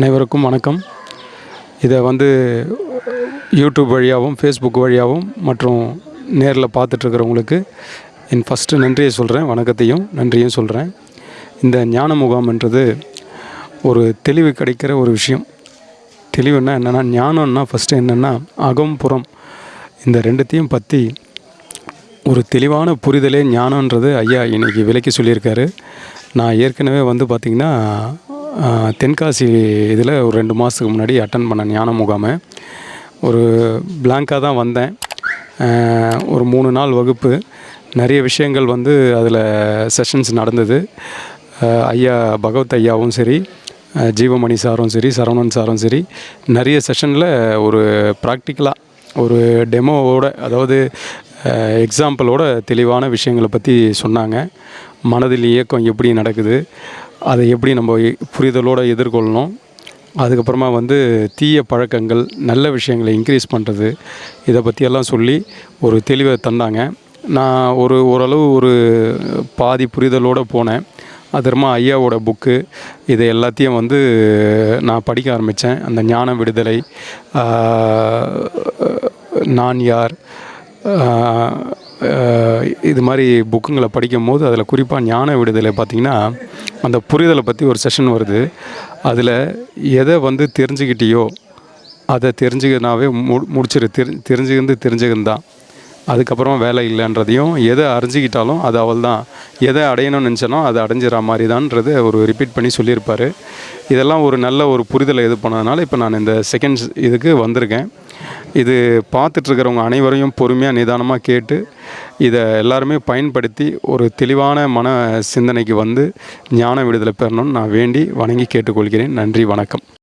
அனைவருக்கும் வணக்கம். இதை வந்து யூடியூப் வழியாகவும் ஃபேஸ்புக் வழியாகவும் மற்றும் நேரில் பார்த்துட்ருக்கிறவங்களுக்கு என் ஃபஸ்ட்டு நன்றியை சொல்கிறேன் வணக்கத்தையும் நன்றியும் சொல்கிறேன் இந்த ஞான முகாம்ன்றது ஒரு தெளிவு கிடைக்கிற ஒரு விஷயம். தெளிவுன்னா என்னென்னா ஞானம்னா ஃபஸ்ட்டு என்னென்னா அகம் புறம். இந்த ரெண்டுத்தையும் பற்றி ஒரு தெளிவான புரிதலே ஞானன்றது ஐயா இன்றைக்கி விலைக்கு சொல்லியிருக்காரு. நான் ஏற்கனவே வந்து பார்த்திங்கன்னா தென்காசி இதில் ஒரு ரெண்டு மாதத்துக்கு முன்னாடி அட்டன் பண்ண ஞான முகாமை. ஒரு பிளாங்காக தான் வந்தேன். ஒரு மூணு நாள் வகுப்பு. நிறைய விஷயங்கள் வந்து அதில் செஷன்ஸ் நடந்தது. ஐயா பகவத் ஐயாவும் சரி ஜீவமணி சாரும் சரி சரவணன் சாரும் சரி நிறைய செஷனில் ஒரு ப்ராக்டிக்கலாக ஒரு டெமோவோட அதாவது எக்ஸாம்பிளோட தெளிவான விஷயங்களை பற்றி சொன்னாங்க. மனதில் இயக்கம் எப்படி நடக்குது? அதை எப்படி நம்ம புரிதலோடு எதிர்கொள்ளணும். அதுக்கப்புறமா வந்து தீய பழக்கங்கள் நல்ல விஷயங்களை இன்க்ரீஸ் பண்ணுறது இதை பற்றியெல்லாம் சொல்லி ஒரு தெளிவை தந்தாங்க. நான் ஒரு ஓரளவு ஒரு பாதி புரிதலோடு போனேன். அதுமா ஐயாவோட புக்கு இதை எல்லாத்தையும் வந்து நான் படிக்க ஆரம்பித்தேன் அந்த ஞான விடுதலை நான் யார் இது மாதிரி புக்குங்களை படிக்கும் போது அதில் குறிப்பாக ஞான விடுதலை பார்த்திங்கன்னா அந்த புரிதலை பற்றி ஒரு செஷன் வருது. அதில் எதை வந்து தெரிஞ்சுக்கிட்டியோ அதை தெரிஞ்சுக்கனாவே மு முடிச்சிரு. தெரி தெரிஞ்சுக்கிந்து தெரிஞ்சுக்கின்னு தான் அதுக்கப்புறம் வேலை இல்லைன்றதையும் எதை அறிஞ்சிக்கிட்டாலும் அது அவள் தான் எதை அடையணும்னு நினச்சனோ அதை அடைஞ்சிற மாதிரி தான்ன்றதை ஒரு ரிப்பீட் பண்ணி சொல்லியிருப்பார். இதெல்லாம் ஒரு நல்ல ஒரு புரிதலை இது பண்ணதுனால இப்போ நான் இந்த செகண்ட்ஸ் இதுக்கு வந்திருக்கேன். இது பார்த்துட்ருக்கிறவங்க அனைவரையும் பொறுமையாக நிதானமாக கேட்டு இதை எல்லாருமே பயன்படுத்தி ஒரு தெளிவான மன சிந்தனைக்கு வந்து ஞான விடுதலை பெறணும்னு நான் வேண்டி வணங்கி கேட்டுக்கொள்கிறேன். நன்றி வணக்கம்.